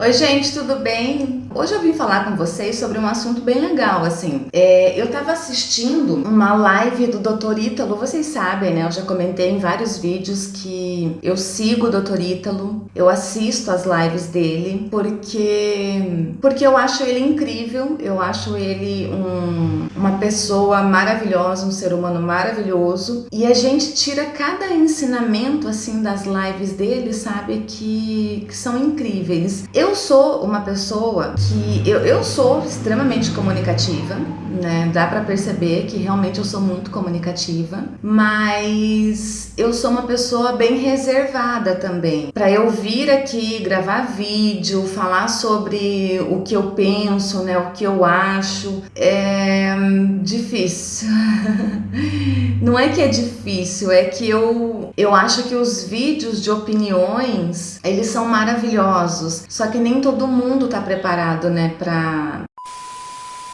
Oi gente, tudo bem? Hoje eu vim falar com vocês sobre um assunto bem legal, assim. É, eu tava assistindo uma live do Dr. Ítalo, vocês sabem, né? Eu já comentei em vários vídeos que eu sigo o Dr. Ítalo, eu assisto as lives dele, porque, porque eu acho ele incrível, eu acho ele um, uma pessoa maravilhosa, um ser humano maravilhoso, e a gente tira cada ensinamento, assim, das lives dele, sabe? Que, que são incríveis. Eu eu sou uma pessoa que eu, eu sou extremamente comunicativa, né? Dá para perceber que realmente eu sou muito comunicativa, mas eu sou uma pessoa bem reservada também. Para eu vir aqui gravar vídeo, falar sobre o que eu penso, né, o que eu acho, é difícil. Não é que é difícil, é que eu eu acho que os vídeos de opiniões, eles são maravilhosos, só que nem todo mundo tá preparado, né, pra,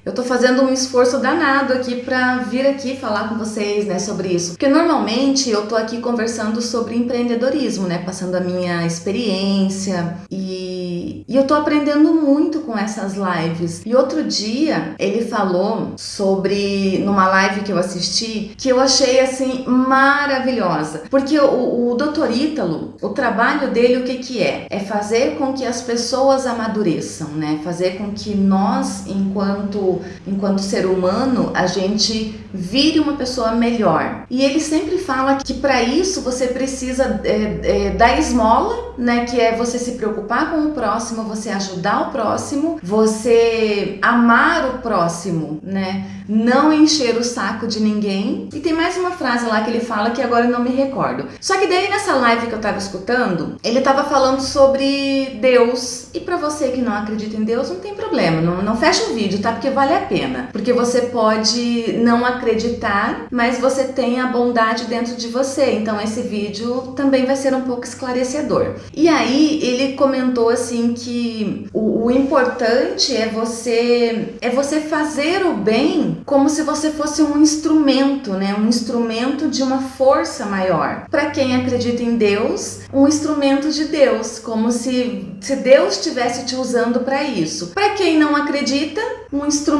eu tô fazendo um esforço danado aqui para vir aqui falar com vocês, né, sobre isso. Porque normalmente eu tô aqui conversando sobre empreendedorismo, né, passando a minha experiência e, e eu tô aprendendo muito com essas lives. E outro dia ele falou sobre, numa live que eu assisti, que eu achei assim maravilhosa. Porque o, o Dr. Ítalo, o trabalho dele, o que que é? É fazer com que as pessoas amadureçam, né, fazer com que nós, enquanto enquanto ser humano, a gente vire uma pessoa melhor. E ele sempre fala que para isso você precisa é, é, da esmola, né? Que é você se preocupar com o próximo, você ajudar o próximo, você amar o próximo, né? Não encher o saco de ninguém. E tem mais uma frase lá que ele fala que agora eu não me recordo. Só que daí nessa live que eu tava escutando, ele tava falando sobre Deus. E para você que não acredita em Deus, não tem problema, não, não fecha o vídeo, tá? Porque vale a pena. Porque você pode não acreditar, mas você tem a bondade dentro de você. Então esse vídeo também vai ser um pouco esclarecedor. E aí ele comentou assim que o, o importante é você é você fazer o bem como se você fosse um instrumento, né? Um instrumento de uma força maior. Para quem acredita em Deus, um instrumento de Deus, como se, se Deus estivesse te usando para isso. Para quem não acredita, um instrumento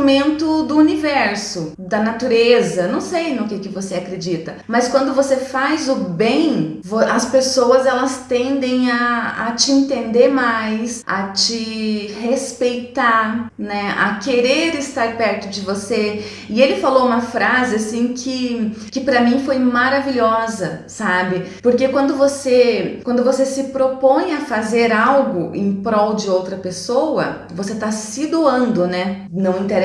do universo, da natureza, não sei no que, que você acredita. Mas quando você faz o bem, as pessoas elas tendem a, a te entender mais, a te respeitar, né? A querer estar perto de você. E ele falou uma frase assim que, que para mim foi maravilhosa, sabe? Porque quando você, quando você se propõe a fazer algo em prol de outra pessoa, você tá se doando, né? Não interessa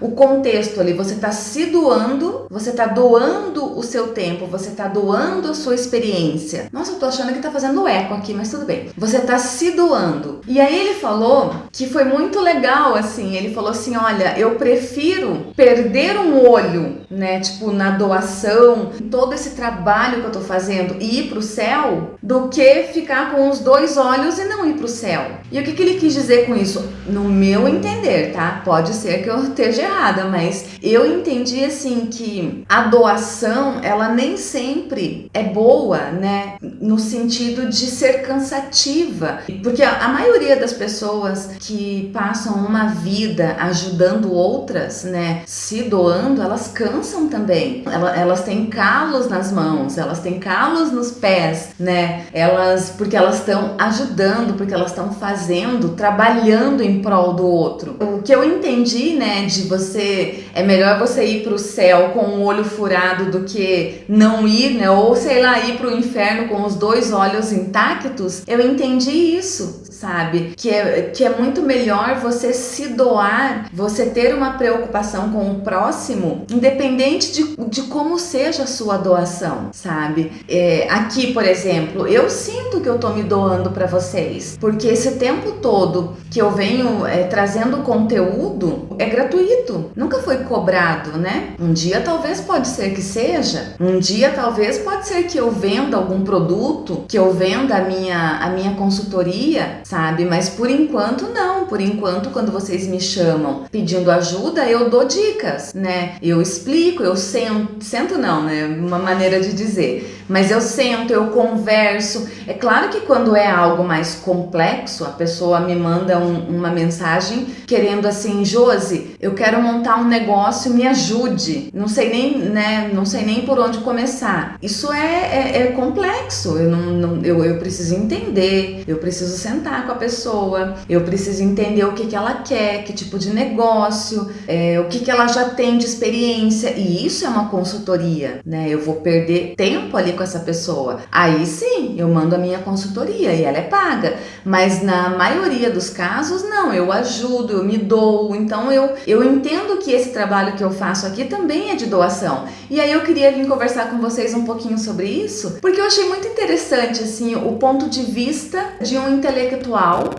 o contexto ali, você está se doando, você está doando o seu tempo, você está doando a sua experiência. Nossa, eu tô achando que tá fazendo eco aqui, mas tudo bem. Você está se doando. E aí ele falou que foi muito legal, assim, ele falou assim, olha, eu prefiro perder um olho, né, tipo, na doação, todo esse trabalho que eu tô fazendo e ir pro céu, do que ficar com os dois olhos e não ir pro céu. E o que, que ele quis dizer com isso? No meu entender, tá? Pode ser que eu esteja errada, mas eu entendi assim que a doação, ela nem sempre é boa, né? No sentido de ser cansativa. Porque a, a maioria das pessoas que passam uma vida ajudando outras, né? Se doando, elas cansam também. Elas, elas têm calos nas mãos, elas têm calos nos pés, né? Elas, porque elas estão ajudando, porque elas estão fazendo, trabalhando em prol do outro. O que eu entendi, né, de você é melhor você ir para o céu com um olho furado do que não ir, né, ou sei lá, ir para o inferno com os dois olhos intactos. Eu entendi isso, sabe? Que é, que é muito melhor você se doar, você ter uma preocupação com o próximo, independente de, de como seja a sua doação, sabe? É, aqui, por exemplo, eu sinto que eu tô me doando para vocês, porque esse tempo todo que eu venho é, trazendo conteúdo é gratuito, nunca foi cobrado, né? Um dia talvez pode ser que seja, um dia talvez pode ser que eu venda algum produto, que eu venda a minha, a minha consultoria, sabe? Mas por enquanto não, por enquanto quando vocês me chamam pedindo ajuda, eu dou dicas, né? Eu explico, eu sento, sento não, né? Uma maneira de dizer mas eu sento, eu converso. É claro que quando é algo mais complexo, a pessoa me manda um, uma mensagem querendo assim, Josi, eu quero montar um negócio, me ajude. Não sei nem, né, não sei nem por onde começar. Isso é, é, é complexo. Eu, não, não, eu, eu preciso entender, eu preciso sentar com a pessoa, eu preciso entender o que, que ela quer, que tipo de negócio, é, o que, que ela já tem de experiência. E isso é uma consultoria, né? Eu vou perder tempo ali com essa pessoa. Aí sim, eu mando a minha consultoria e ela é paga. Mas na maioria dos casos, não. Eu ajudo, eu me dou. Então eu, eu entendo que esse trabalho que eu faço aqui também é de doação. E aí eu queria vir conversar com vocês um pouquinho sobre isso, porque eu achei muito interessante assim o ponto de vista de um intelectual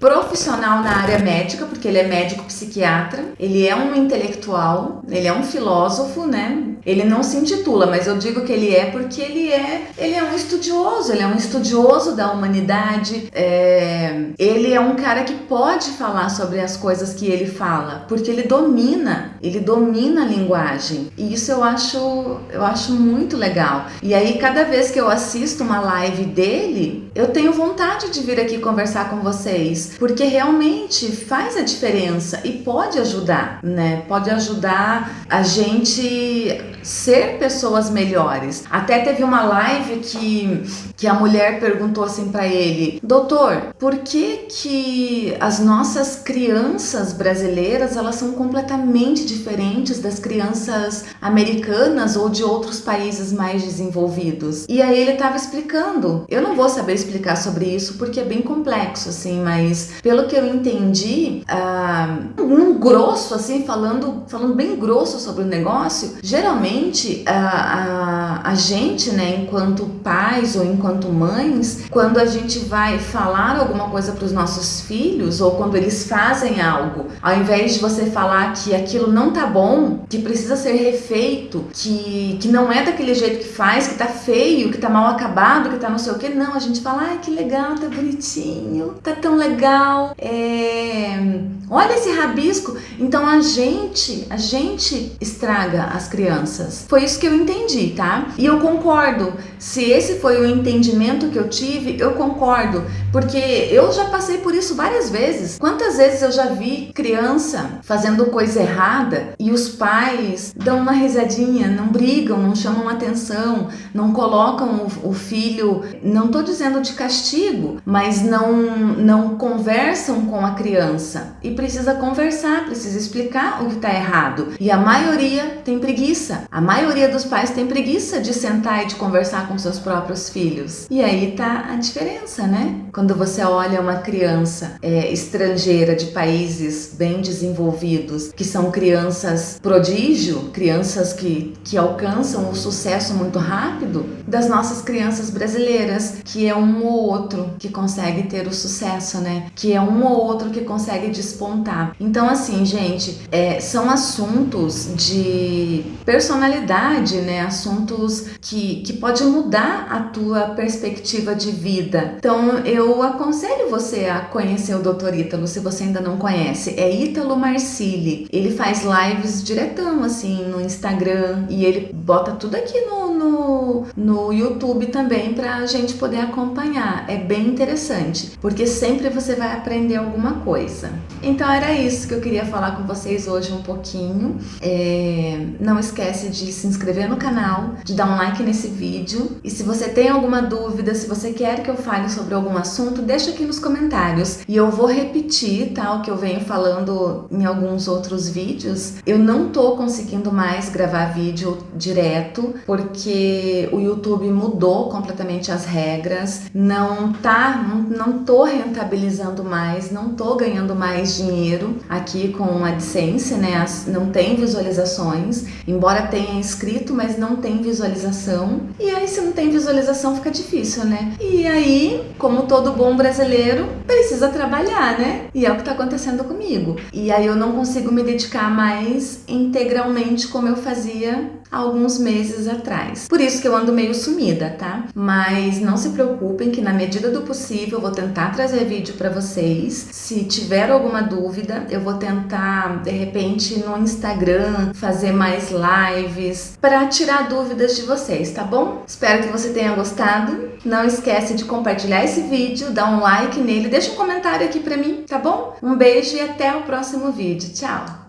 profissional na área médica, porque ele é médico psiquiatra, ele é um intelectual, ele é um filósofo, né? Ele não se intitula, mas eu digo que ele é porque ele é, ele é um estudioso, ele é um estudioso da humanidade. É, ele é um cara que pode falar sobre as coisas que ele fala, porque ele domina, ele domina a linguagem. E isso eu acho, eu acho muito legal. E aí cada vez que eu assisto uma live dele, eu tenho vontade de vir aqui conversar com vocês, porque realmente faz a diferença e pode ajudar, né? Pode ajudar a gente ser pessoas melhores. Até teve uma live que, que a mulher perguntou assim para ele: "Doutor, por que que as nossas crianças brasileiras, elas são completamente diferentes das crianças americanas ou de outros países mais desenvolvidos?" E aí ele estava explicando. Eu não vou saber explicar sobre isso porque é bem complexo assim, mas pelo que eu entendi, ah, um grosso assim, falando, falando bem grosso sobre o negócio, geralmente a, a, a gente, né, enquanto pais ou enquanto mães, quando a gente vai falar alguma coisa para os nossos filhos ou quando eles fazem algo, ao invés de você falar que aquilo não tá bom, que precisa ser refeito, que, que não é daquele jeito que faz, que tá feio, que tá mal acabado, que tá não sei o que, não, a gente fala, ai que legal, tá bonitinho, tá tão legal, é... olha esse rabisco. Então a gente, a gente estraga as crianças. Foi isso que eu entendi, tá? E eu concordo. Se esse foi o entendimento que eu tive, eu concordo, porque eu já passei por isso várias vezes. Quantas vezes eu já vi criança fazendo coisa errada e os pais dão uma risadinha, não brigam, não chamam atenção, não colocam o, o filho, não tô dizendo de castigo, mas não não conversam com a criança. E precisa conversar, precisa explicar o que está errado. E a maioria tem preguiça. A maioria dos pais tem preguiça de sentar e de conversar com seus próprios filhos. E aí tá a diferença, né? Quando você olha uma criança é, estrangeira de países bem desenvolvidos, que são crianças prodígio, crianças que, que alcançam o sucesso muito rápido, das nossas crianças brasileiras, que é um ou outro que consegue ter o sucesso, né? Que é um ou outro que consegue despontar. Então, assim, gente, é, são assuntos de personalidade né? Assuntos que, que pode mudar a tua perspectiva de vida. Então, eu aconselho você a conhecer o Dr. Ítalo, se você ainda não conhece. É Ítalo Marcili. Ele faz lives diretão, assim, no Instagram e ele bota tudo aqui no, no, no YouTube também pra gente poder acompanhar. É bem interessante, porque sempre você vai aprender alguma coisa. Então, era isso que eu queria falar com vocês hoje um pouquinho. É, não esquece de se inscrever no canal, de dar um like nesse vídeo. E se você tem alguma dúvida, se você quer que eu fale sobre algum assunto, deixa aqui nos comentários. E eu vou repetir, tá, o que eu venho falando em alguns outros vídeos. Eu não tô conseguindo mais gravar vídeo direto, porque o YouTube mudou completamente as regras. Não tá, não, não tô rentabilizando mais, não tô ganhando mais dinheiro aqui com a AdSense, né? Não tem visualizações, embora tenha tenha inscrito, mas não tem visualização. E aí, se não tem visualização, fica difícil, né? E aí, como todo bom brasileiro, precisa trabalhar, né? E é o que tá acontecendo comigo. E aí eu não consigo me dedicar mais integralmente como eu fazia alguns meses atrás. Por isso que eu ando meio sumida, tá? Mas não se preocupem que na medida do possível eu vou tentar trazer vídeo para vocês. Se tiver alguma dúvida, eu vou tentar, de repente, no Instagram, fazer mais lives para tirar dúvidas de vocês, tá bom? Espero que você tenha gostado. Não esquece de compartilhar esse vídeo, dar um like nele, deixa um comentário aqui para mim, tá bom? Um beijo e até o próximo vídeo. Tchau!